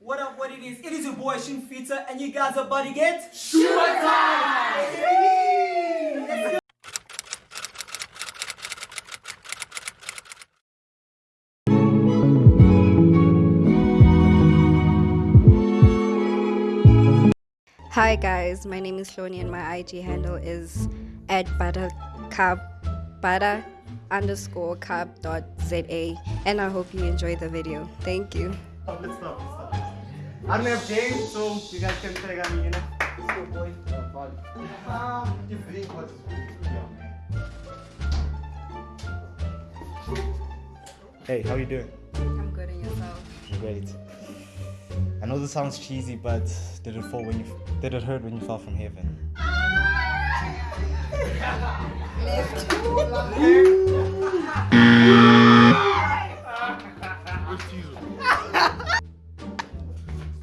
What up, what it is? It is your boy Shin Fita, and you guys are about to get Hi guys, my name is Shoni and my IG handle is at buttercup underscore cup dot za and I hope you enjoy the video. Thank you. Let's let's stop. I don't have James, so you guys can take on me, you know? Let's boy. Uh, um, you think what's Hey, how you doing? I'm good and yourself. Great. I know this sounds cheesy, but did it fall when you did it hurt when you fell from heaven? Hola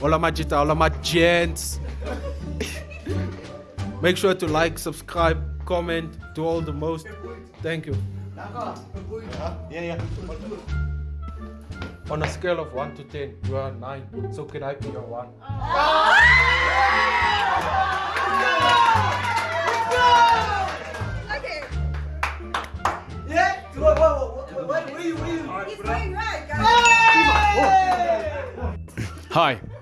Majita, hola my gents. Make sure to like, subscribe, comment, do all the most. Thank you. Yeah, yeah. On a scale of 1 to 10, you are 9. So can I be your 1? Okay, Yeah? What, what, what, what, what, where you, where you? he's doing right, guys. Hi, it's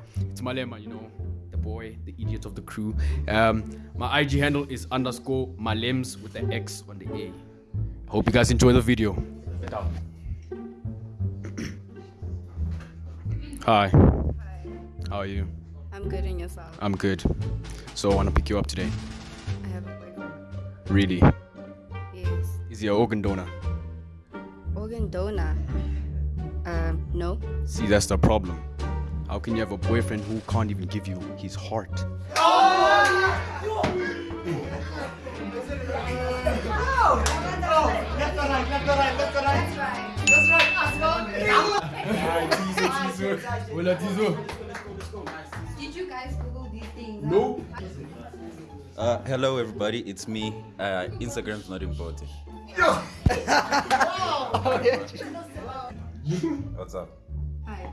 Malema, you know, the boy, the idiot of the crew. Um, my IG handle is underscore Malems with the X on the A. Hope you guys enjoy the video. Hi, Hi. how are you? I'm good and yourself. I'm good. So I want to pick you up today. I have a boyfriend. Really? Yes. Is he an organ donor? Organ donor. Um, no. See, that's the problem. How can you have a boyfriend who can't even give you his heart? Left or right, left or right, left or right. That's right, Did you guys Google these things? No. Uh, hello everybody, it's me. Uh, Instagram's not important. What's up? Hi.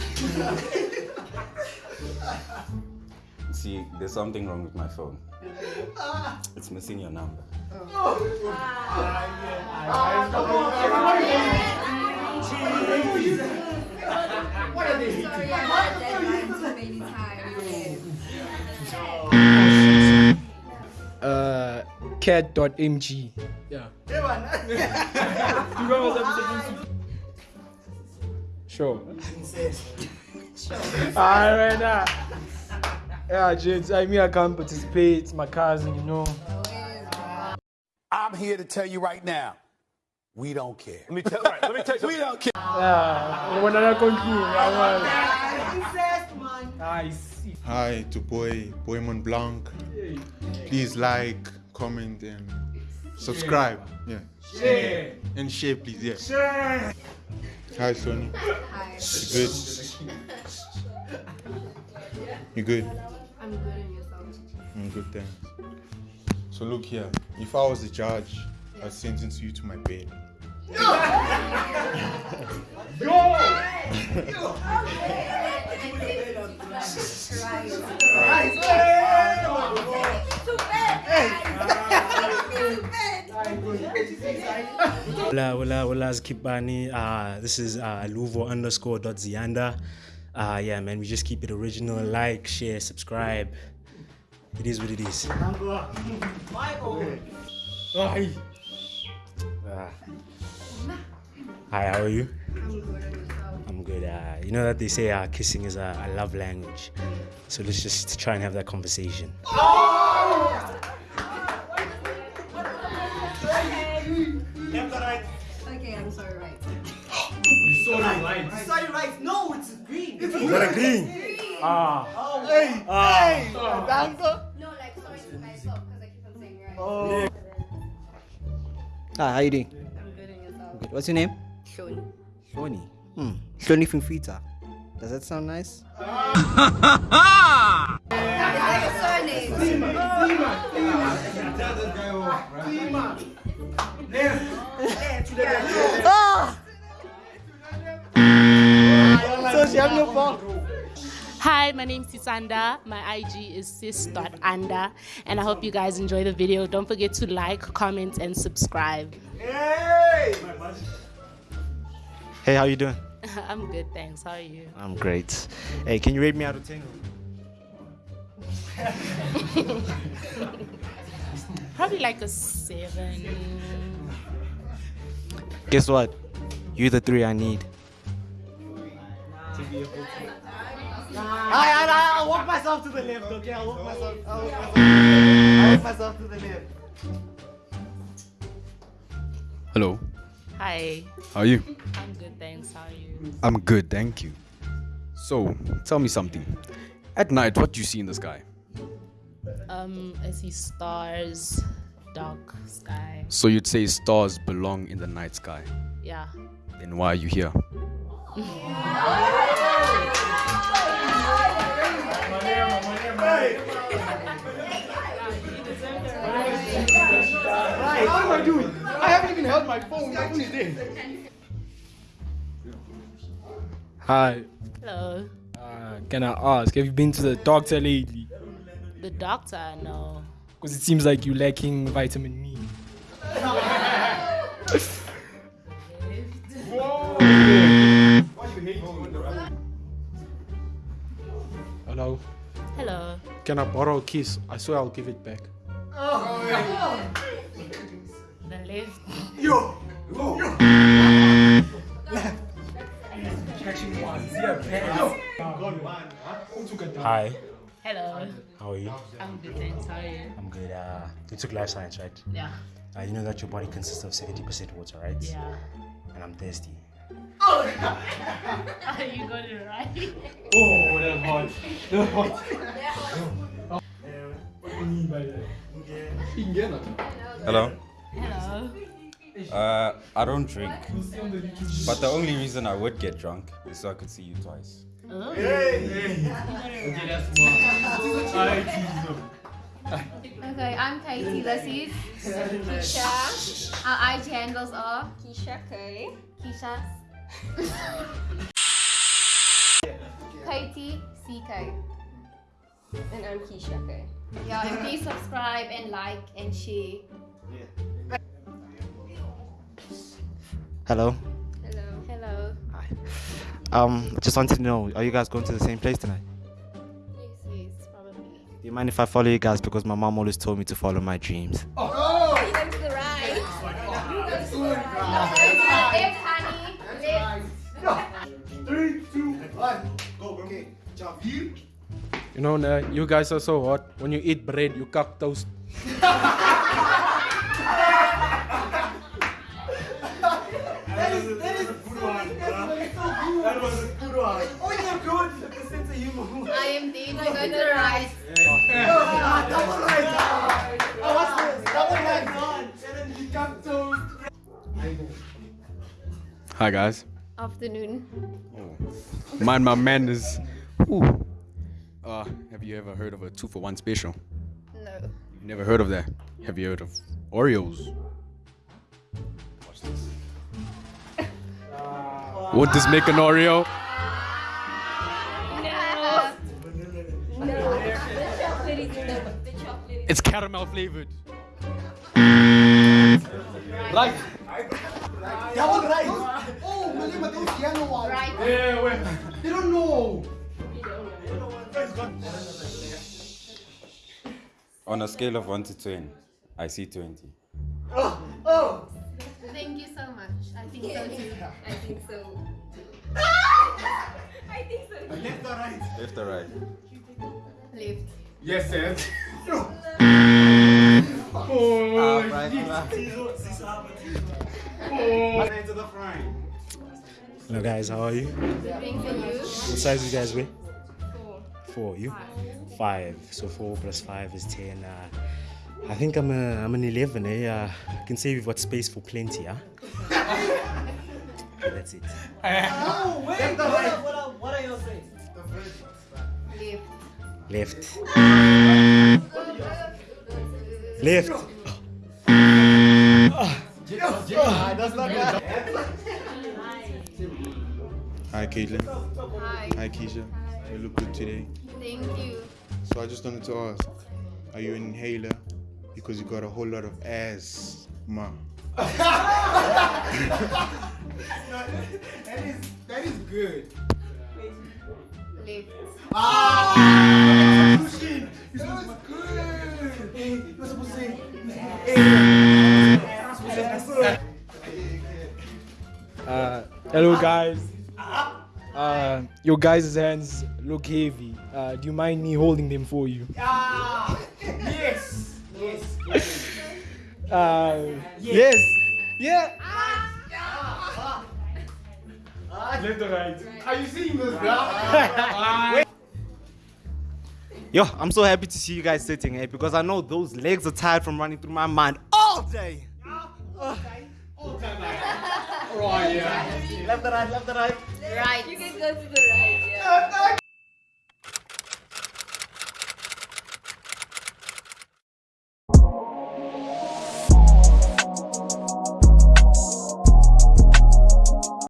See, there's something wrong with my phone. It's missing your number. Sorry, I had that line too many times. Uh, cat.mg. Yeah. Sure. Alright ah, now. Yeah, gents, I mean, I can't participate. My cousin, you know. I'm here to tell you right now, we don't care. Let me tell, right, let me tell you, we don't care. Yeah. When I conclude, Incest, man. I see. Hi to boy Boy Mont Blanc. Please like, comment, and subscribe. Yeah. Share. And share, please. Yeah. Hi, Sonny. Hi. You good? You good? I'm good and yourself. I'm good, thanks. So look here. If I was the judge, I'd sentence you to my bed. Hola, hola, hola, it's Kipani. Uh, this is uh, Luvo underscore dot Zianda. Uh, yeah, man, we just keep it original. Like, share, subscribe. It is what it is. Hi. Uh, hi, how are you? I'm good. I'm good. Uh, you know that they say uh, kissing is a, a love language. So let's just try and have that conversation. Left Sorry, right? No, it's green. It's What a green! Ah, Hey, ah. hey, Danko. No, like sorry to myself because I keep on saying right. Oh. Hi, how you doing? I'm good and yourself. Good. What's your name? Shoni. Shoni. Hmm. Shoni from Fita. Does that sound nice? Is that your surname? So she Hi, my name's Sisanda. My IG is sis.anda. And I hope you guys enjoy the video. Don't forget to like, comment, and subscribe. Hey! Hey, how you doing? I'm good, thanks. How are you? I'm great. Hey, can you rate me out of 10? Probably like a seven. Guess what? You're the three I need. I, I, I'll walk myself to the left, okay? I'll walk myself. I'll walk myself, I'll walk myself to the left. Hello. Hi. How are you? I'm good, thanks. How are you? I'm good, thank you. So, tell me something. At night, what do you see in the sky? Um, I see stars, dark sky. So you'd say stars belong in the night sky. Yeah. Then why are you here? Right, what am I doing? I haven't even held my phone. My phone is there. Hi. Hello. Uh, can I ask, have you been to the doctor lately? The doctor, no. Because it seems like you're lacking vitamin E. Hello. Hello. Can I borrow a kiss? I swear I'll give it back. The left. Yo! Hi. Hello. How are you? I'm good, thanks. How are you? I'm good. Uh, you took life science, right? Yeah. Uh, you know that your body consists of 70% water, right? Yeah. And I'm thirsty. Oh! you got it right. Oh, that's hot. That's hot. What do you mean by that? Hello. Hello. Uh, I don't drink, but the only reason I would get drunk is so I could see you twice. Oh. Okay, I'm Katie. This is Keisha. Our IG handles are Keisha K. Keisha. Katie CK. And I'm Keisha K. Yeah, and please subscribe and like and share. Hello. Hello. Hello. Hi. Um, just wanted to know, are you guys going to the same place tonight? Yes, yes, probably. Do you mind if I follow you guys because my mom always told me to follow my dreams? Oh! You go to the right. You go to the right. Left, honey. Left. Three, two, one. Go, okay. Jump. Here. You know, nah, you guys are so hot. When you eat bread, you cock toast. I am dead. You go to the right. Ah, double right. Oh, what's this? Double right. And then you come to. Hi guys. Afternoon. Mind my manners. Ooh. Uh, have you ever heard of a two for one special? No. You've never heard of that? Have you heard of Oreos? Watch this. Would this make an Oreo? It's caramel flavored. Right. Double right. Oh, Malima, those yellow ones. Right. Yeah, wait. They don't know. On a scale of 1 to 10, I see 20. Oh, oh. Thank you so much. I think so too. I think so. I think so. Left or right? Left or right? Left. Yes, sir. Oh. Into the front. Hello, guys. How are you? Thanks to you. What size you guys weigh? Four. Four. You? Five. So four plus five is ten. Uh, I think I'm a, I'm an eleven. Eh? Uh, I can say we've got space for plenty. Huh? That's it. Oh, wait. Left. Left. Left. That's not bad. Hi Hi, Caitlin. Hi. Hi, Keisha. You look good today. Thank you. So I just wanted to ask, are you an inhaler? Because you got a whole lot of ass, ma. that is that is good. Left. Ah! Hello guys. Uh, your guys' hands look heavy. Uh, do you mind me holding them for you? Ah, yes. Yes. yes. Uh, yes. Yeah. Left or right? Are you seeing those graphs? Yo, I'm so happy to see you guys sitting here because I know those legs are tired from running through my mind all day. all day. all day. Right, yeah. Left the right, left the right. Right. You can go to the right, yeah.